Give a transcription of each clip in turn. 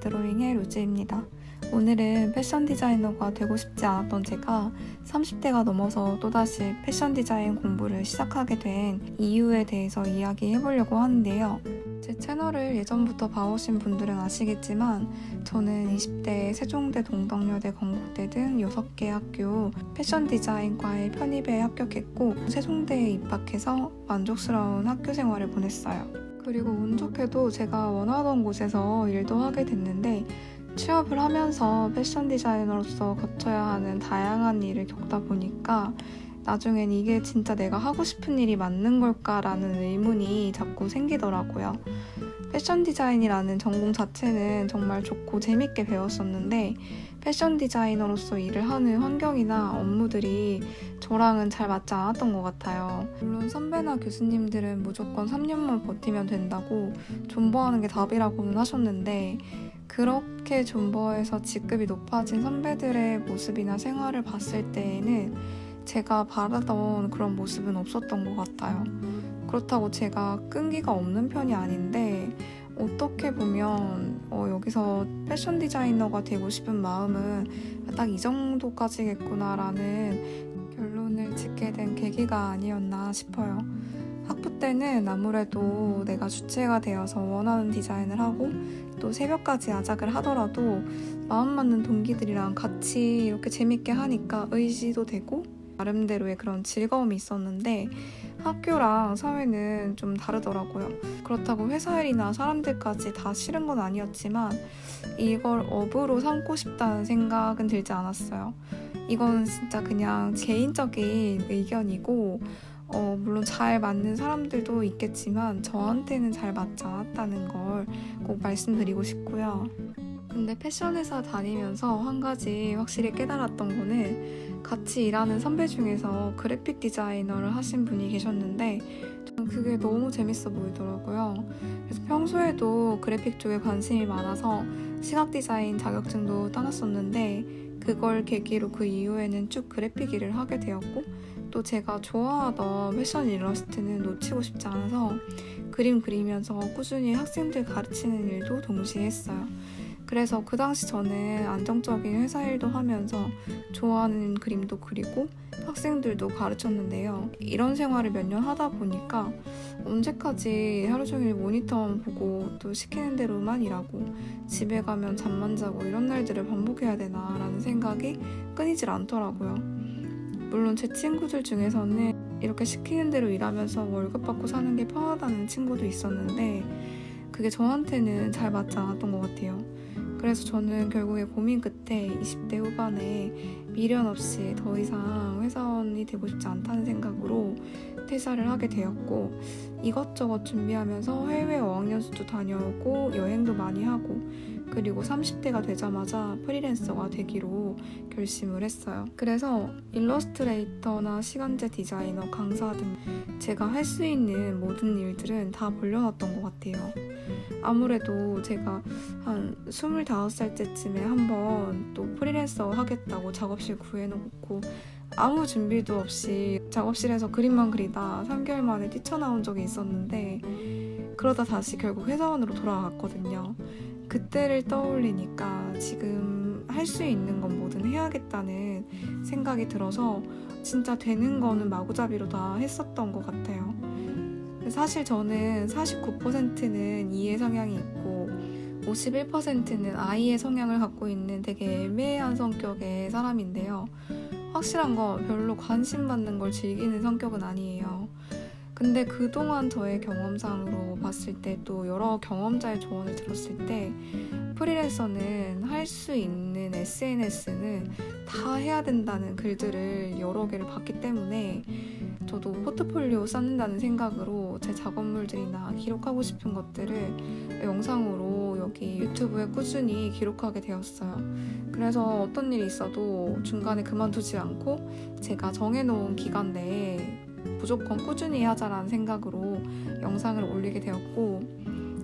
드로잉의 루지입니다. 오늘은 패션 디자이너가 되고 싶지 않았던 제가 30대가 넘어서 또다시 패션 디자인 공부를 시작하게 된 이유에 대해서 이야기해 보려고 하는데요. 제 채널을 예전부터 봐오신 분들은 아시겠지만 저는 20대 세종대 동덕여대 건국대 등 6개 학교 패션 디자인과의 편입에 합격했고 세종대에 입학해서 만족스러운 학교 생활을 보냈어요. 그리고 운 좋게도 제가 원하던 곳에서 일도 하게 됐는데 취업을 하면서 패션 디자이너로서 거쳐야 하는 다양한 일을 겪다 보니까 나중엔 이게 진짜 내가 하고 싶은 일이 맞는 걸까라는 의문이 자꾸 생기더라고요. 패션 디자인이라는 전공 자체는 정말 좋고 재밌게 배웠었는데 패션 디자이너로서 일을 하는 환경이나 업무들이 저랑은 잘 맞지 않았던 것 같아요. 물론 선배나 교수님들은 무조건 3년만 버티면 된다고 존버하는 게 답이라고는 하셨는데 그렇게 존버해서 직급이 높아진 선배들의 모습이나 생활을 봤을 때에는 제가 바라던 그런 모습은 없었던 것 같아요. 그렇다고 제가 끈기가 없는 편이 아닌데 어떻게 보면 어, 여기서 패션 디자이너가 되고 싶은 마음은 딱 이 정도까지겠구나라는 결론을 짓게 된 계기가 아니었나 싶어요. 학부 때는 아무래도 내가 주체가 되어서 원하는 디자인을 하고 또 새벽까지 야작을 하더라도 마음 맞는 동기들이랑 같이 이렇게 재밌게 하니까 의지도 되고 나름대로의 그런 즐거움이 있었는데 학교랑 사회는 좀 다르더라고요. 그렇다고 회사 일이나 사람들까지 다 싫은 건 아니었지만 이걸 업으로 삼고 싶다는 생각은 들지 않았어요. 이건 진짜 그냥 개인적인 의견이고 어, 물론 잘 맞는 사람들도 있겠지만 저한테는 잘 맞지 않았다는 걸 꼭 말씀드리고 싶고요. 근데 패션 회사 다니면서 한 가지 확실히 깨달았던 거는 같이 일하는 선배 중에서 그래픽 디자이너를 하신 분이 계셨는데 저는 그게 너무 재밌어 보이더라고요. 그래서 평소에도 그래픽 쪽에 관심이 많아서 시각 디자인 자격증도 따놨었는데 그걸 계기로 그 이후에는 쭉 그래픽 일을 하게 되었고 또 제가 좋아하던 패션 일러스트는 놓치고 싶지 않아서 그림 그리면서 꾸준히 학생들 가르치는 일도 동시에 했어요. 그래서 그 당시 저는 안정적인 회사 일도 하면서 좋아하는 그림도 그리고 학생들도 가르쳤는데요. 이런 생활을 몇 년 하다 보니까 언제까지 하루 종일 모니터만 보고 또 시키는 대로만 일하고 집에 가면 잠만 자고 이런 날들을 반복해야 되나라는 생각이 끊이질 않더라고요. 물론 제 친구들 중에서는 이렇게 시키는 대로 일하면서 월급 받고 사는 게 편하다는 친구도 있었는데 그게 저한테는 잘 맞지 않았던 것 같아요. 그래서 저는 결국에 고민 끝에 20대 후반에 미련 없이 더 이상 회사원이 되고 싶지 않다는 생각으로 퇴사를 하게 되었고 이것저것 준비하면서 해외 어학연수도 다녀오고 여행도 많이 하고 그리고 30대가 되자마자 프리랜서가 되기로 결심을 했어요. 그래서 일러스트레이터나 시간제 디자이너, 강사 등 제가 할 수 있는 모든 일들은 다 벌려놨던 것 같아요. 아무래도 제가 한 25살 때쯤에 한번 또 프리랜서 하겠다고 작업실 구해놓고 아무 준비도 없이 작업실에서 그림만 그리다 3개월 만에 뛰쳐나온 적이 있었는데 그러다 다시 결국 회사원으로 돌아갔거든요. 그때를 떠올리니까 지금 할 수 있는 건 뭐든 해야겠다는 생각이 들어서 진짜 되는 거는 마구잡이로 다 했었던 것 같아요. 사실 저는 49%는 이의 성향이 있고 51%는 아이의 성향을 갖고 있는 되게 애매한 성격의 사람인데요. 확실한 건 별로 관심 받는 걸 즐기는 성격은 아니에요. 근데 그동안 저의 경험상으로 봤을 때 또 여러 경험자의 조언을 들었을 때 프리랜서는 할 수 있는 SNS는 다 해야 된다는 글들을 여러 개를 봤기 때문에 저도 포트폴리오 쌓는다는 생각으로 제 작업물들이나 기록하고 싶은 것들을 영상으로 여기 유튜브에 꾸준히 기록하게 되었어요. 그래서 어떤 일이 있어도 중간에 그만두지 않고 제가 정해놓은 기간 내에 무조건 꾸준히 하자라는 생각으로 영상을 올리게 되었고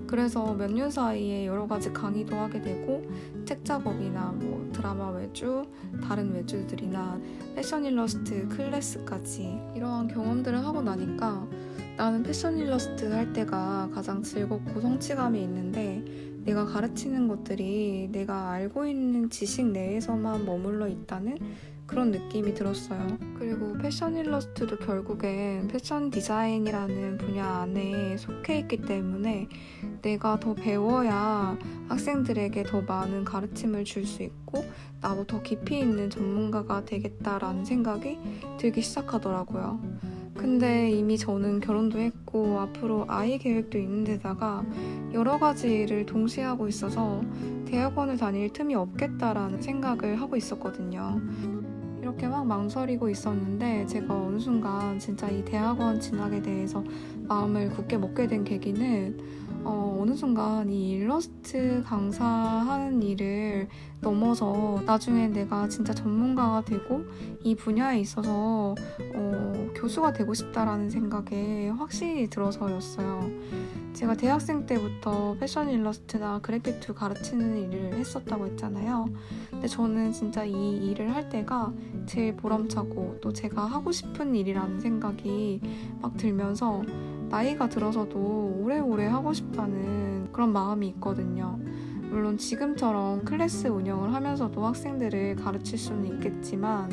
그래서 몇 년 사이에 여러 가지 강의도 하게 되고 책 작업이나 뭐 드라마 외주, 다른 외주들이나 패션 일러스트 클래스까지 이러한 경험들을 하고 나니까 나는 패션 일러스트 할 때가 가장 즐겁고 성취감이 있는데 내가 가르치는 것들이 내가 알고 있는 지식 내에서만 머물러 있다는 그런 느낌이 들었어요. 그리고 패션 일러스트도 결국엔 패션 디자인이라는 분야 안에 속해 있기 때문에 내가 더 배워야 학생들에게 더 많은 가르침을 줄 수 있고 나도 더 깊이 있는 전문가가 되겠다라는 생각이 들기 시작하더라고요. 근데 이미 저는 결혼도 했고 앞으로 아이 계획도 있는 데다가 여러 가지 일을 동시에 하고 있어서 대학원을 다닐 틈이 없겠다라는 생각을 하고 있었거든요. 이렇게 막 망설이고 있었는데 제가 어느 순간 진짜 이 대학원 진학에 대해서 마음을 굳게 먹게 된 계기는 어, 어느 순간 이 일러스트 강사하는 일을 넘어서 나중에 내가 진짜 전문가가 되고 이 분야에 있어서 어, 교수가 되고 싶다라는 생각에 확실히 들어서였어요. 제가 대학생 때부터 패션 일러스트나 그래픽2 가르치는 일을 했었다고 했잖아요. 근데 저는 진짜 이 일을 할 때가 제일 보람차고 또 제가 하고 싶은 일이라는 생각이 막 들면서 나이가 들어서도 오래오래 하고 싶다는 그런 마음이 있거든요. 물론 지금처럼 클래스 운영을 하면서도 학생들을 가르칠 수는 있겠지만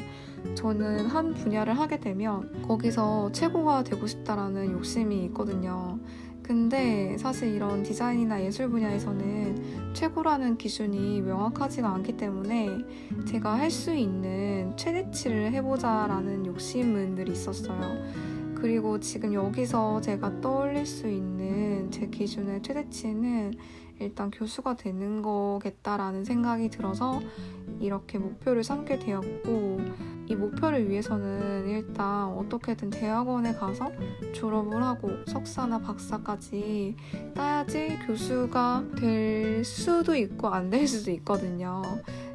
저는 한 분야를 하게 되면 거기서 최고가 되고 싶다라는 욕심이 있거든요. 근데 사실 이런 디자인이나 예술 분야에서는 최고라는 기준이 명확하지가 않기 때문에 제가 할 수 있는 최대치를 해보자라는 욕심은 늘 있었어요. 그리고 지금 여기서 제가 떠올릴 수 있는 제 기준의 최대치는 일단 교수가 되는 거겠다라는 생각이 들어서 이렇게 목표를 삼게 되었고 이 목표를 위해서는 일단 어떻게든 대학원에 가서 졸업을 하고 석사나 박사까지 따야지 교수가 될 수도 있고 안 될 수도 있거든요.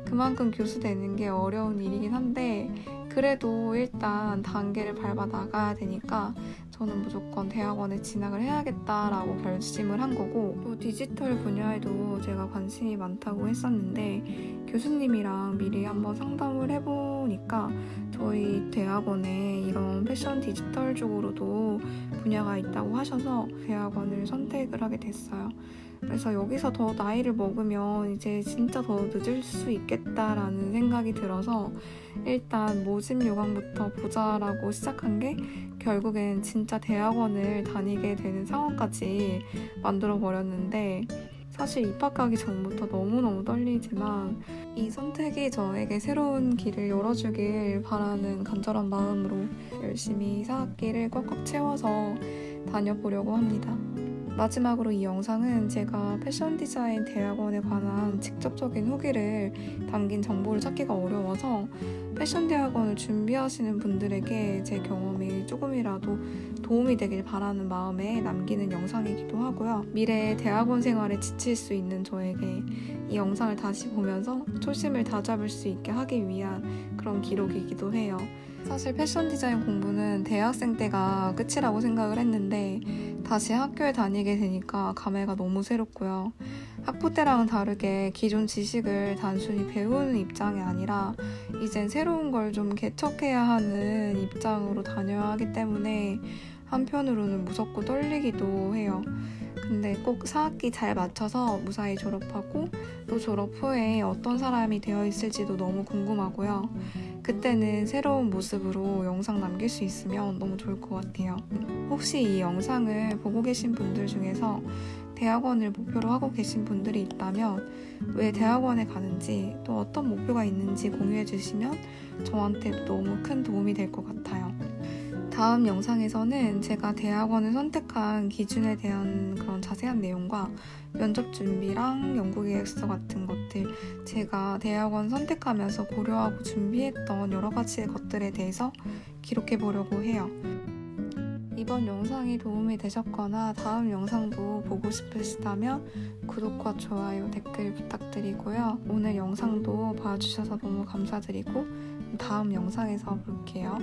그만큼 교수 되는 게 어려운 일이긴 한데 그래도 일단 단계를 밟아 나가야 되니까 저는 무조건 대학원에 진학을 해야겠다라고 결심을 한 거고 또 디지털 분야에도 제가 관심이 많다고 했었는데 교수님이랑 미리 한번 상담을 해보니까 저희 대학원에 이런 패션 디지털 쪽으로도 분야가 있다고 하셔서 대학원을 선택을 하게 됐어요. 그래서 여기서 더 나이를 먹으면 이제 진짜 더 늦을 수 있겠다라는 생각이 들어서 일단 모집 요강부터 보자라고 시작한 게 결국엔 진짜 대학원을 다니게 되는 상황까지 만들어 버렸는데 사실 입학하기 전부터 너무너무 떨리지만 이 선택이 저에게 새로운 길을 열어주길 바라는 간절한 마음으로 열심히 4학기를 꽉꽉 채워서 다녀보려고 합니다. 마지막으로 이 영상은 제가 패션 디자인 대학원에 관한 직접적인 후기를 담긴 정보를 찾기가 어려워서 패션 대학원을 준비하시는 분들에게 제 경험이 조금이라도 도움이 되길 바라는 마음에 남기는 영상이기도 하고요. 미래의 대학원 생활에 지칠 수 있는 저에게 이 영상을 다시 보면서 초심을 다잡을 수 있게 하기 위한 그런 기록이기도 해요. 사실 패션 디자인 공부는 대학생 때가 끝이라고 생각을 했는데 다시 학교에 다니게 되니까 감회가 너무 새롭고요. 학부 때랑은 다르게 기존 지식을 단순히 배우는 입장이 아니라 이젠 새로운 걸 좀 개척해야 하는 입장으로 다녀야 하기 때문에 한편으로는 무섭고 떨리기도 해요. 근데 꼭 4학기 잘 맞춰서 무사히 졸업하고 또 졸업 후에 어떤 사람이 되어 있을지도 너무 궁금하고요. 그때는 새로운 모습으로 영상 남길 수 있으면 너무 좋을 것 같아요. 혹시 이 영상을 보고 계신 분들 중에서 대학원을 목표로 하고 계신 분들이 있다면 왜 대학원에 가는지 또 어떤 목표가 있는지 공유해 주시면 저한테 너무 큰 도움이 될 것 같아요. 다음 영상에서는 제가 대학원을 선택한 기준에 대한 그런 자세한 내용과 면접 준비랑 연구 계획서 같은 것들 제가 대학원 선택하면서 고려하고 준비했던 여러 가지 것들에 대해서 기록해 보려고 해요. 이번 영상이 도움이 되셨거나 다음 영상도 보고 싶으시다면 구독과 좋아요, 댓글 부탁드리고요. 오늘 영상도 봐주셔서 너무 감사드리고 다음 영상에서 볼게요.